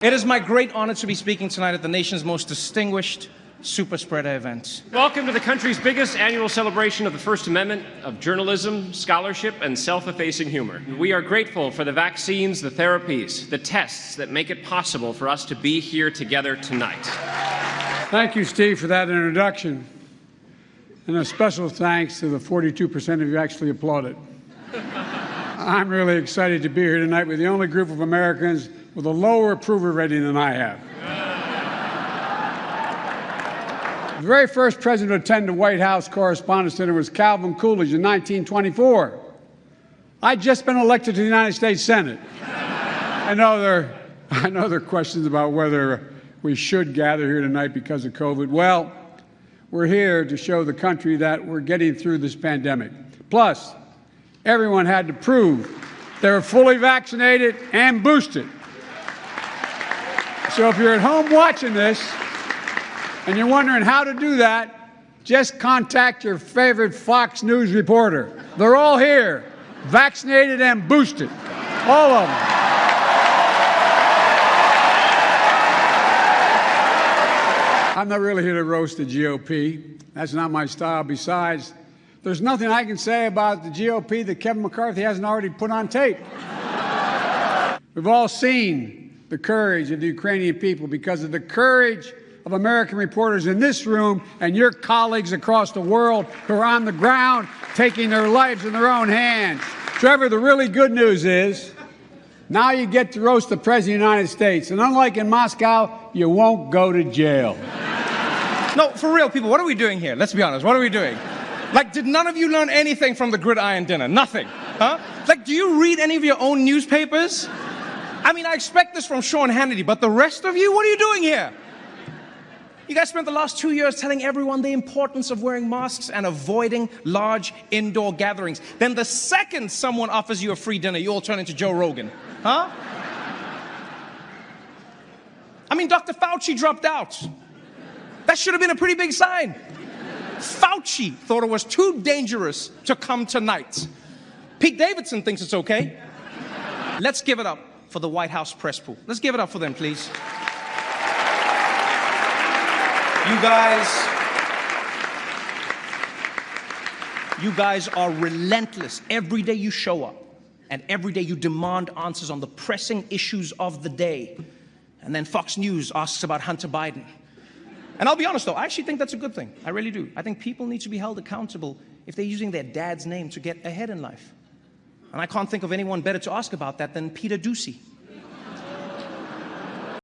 It is my great honor to be speaking tonight at the nation's most distinguished super spreader event. Welcome to the country's biggest annual celebration of the First Amendment of journalism, scholarship, and self effacing humor. We are grateful for the vaccines, the therapies, the tests that make it possible for us to be here together tonight. Thank you, Steve, for that introduction. And a special thanks to the 42% of you actually applauded. I'm really excited to be here tonight with the only group of Americans with a lower approval rating than I have. the very first president to attend the White House Correspondents' Dinner was Calvin Coolidge in 1924. I'd just been elected to the United States Senate. I know there, I know there are questions about whether we should gather here tonight because of COVID. Well, we're here to show the country that we're getting through this pandemic. Plus, everyone had to prove they were fully vaccinated and boosted. So if you're at home watching this and you're wondering how to do that, just contact your favorite Fox News reporter. They're all here, vaccinated and boosted, all of them. I'm not really here to roast the GOP. That's not my style. Besides, there's nothing I can say about the GOP that Kevin McCarthy hasn't already put on tape. We've all seen the courage of the Ukrainian people because of the courage of American reporters in this room and your colleagues across the world who are on the ground taking their lives in their own hands. Trevor, the really good news is now you get to roast the President of the United States. And unlike in Moscow, you won't go to jail. No, for real, people, what are we doing here? Let's be honest. What are we doing? Like, did none of you learn anything from the gridiron dinner? Nothing. Huh? Like, do you read any of your own newspapers? I mean, I expect this from Sean Hannity, but the rest of you, what are you doing here? You guys spent the last two years telling everyone the importance of wearing masks and avoiding large indoor gatherings. Then the second someone offers you a free dinner, you all turn into Joe Rogan. Huh? I mean, Dr. Fauci dropped out. That should have been a pretty big sign. Fauci thought it was too dangerous to come tonight. Pete Davidson thinks it's okay. Let's give it up for the White House press pool. Let's give it up for them, please. You guys, you guys are relentless. Every day you show up and every day you demand answers on the pressing issues of the day. And then Fox News asks about Hunter Biden. And I'll be honest though, I actually think that's a good thing. I really do. I think people need to be held accountable if they're using their dad's name to get ahead in life. And I can't think of anyone better to ask about that than Peter Doocy.